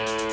Bye.